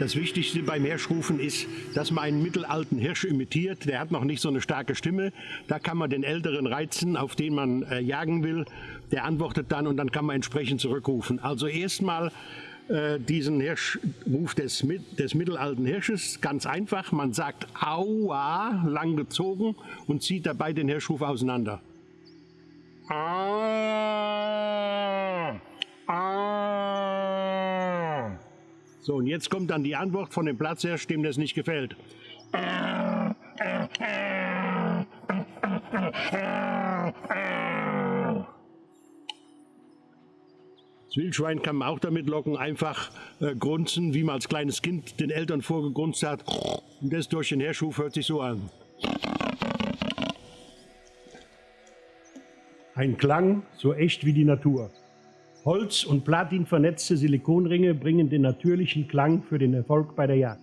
Das Wichtigste beim Hirschrufen ist, dass man einen mittelalten Hirsch imitiert. Der hat noch nicht so eine starke Stimme. Da kann man den Älteren reizen, auf den man äh, jagen will. Der antwortet dann und dann kann man entsprechend zurückrufen. Also erstmal äh, diesen Hirschruf des, des mittelalten Hirsches. Ganz einfach, man sagt Aua, lang gezogen und zieht dabei den Hirschruf auseinander. Ah, So, und jetzt kommt dann die Antwort von dem Platzhirsch, dem das nicht gefällt. Das Wildschwein kann man auch damit locken, einfach äh, grunzen, wie man als kleines Kind den Eltern vorgegrunzt hat. Und das durch den Herschuf hört sich so an. Ein Klang so echt wie die Natur. Holz- und Platin vernetzte Silikonringe bringen den natürlichen Klang für den Erfolg bei der Jagd.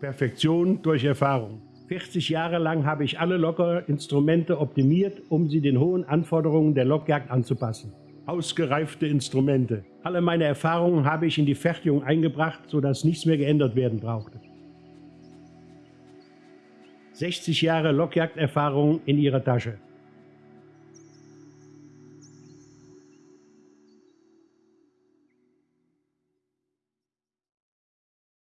Perfektion durch Erfahrung. 40 Jahre lang habe ich alle Lockerinstrumente optimiert, um sie den hohen Anforderungen der Lockjagd anzupassen ausgereifte Instrumente. Alle meine Erfahrungen habe ich in die Fertigung eingebracht, sodass nichts mehr geändert werden brauchte. 60 Jahre Lockjagderfahrung in ihrer Tasche.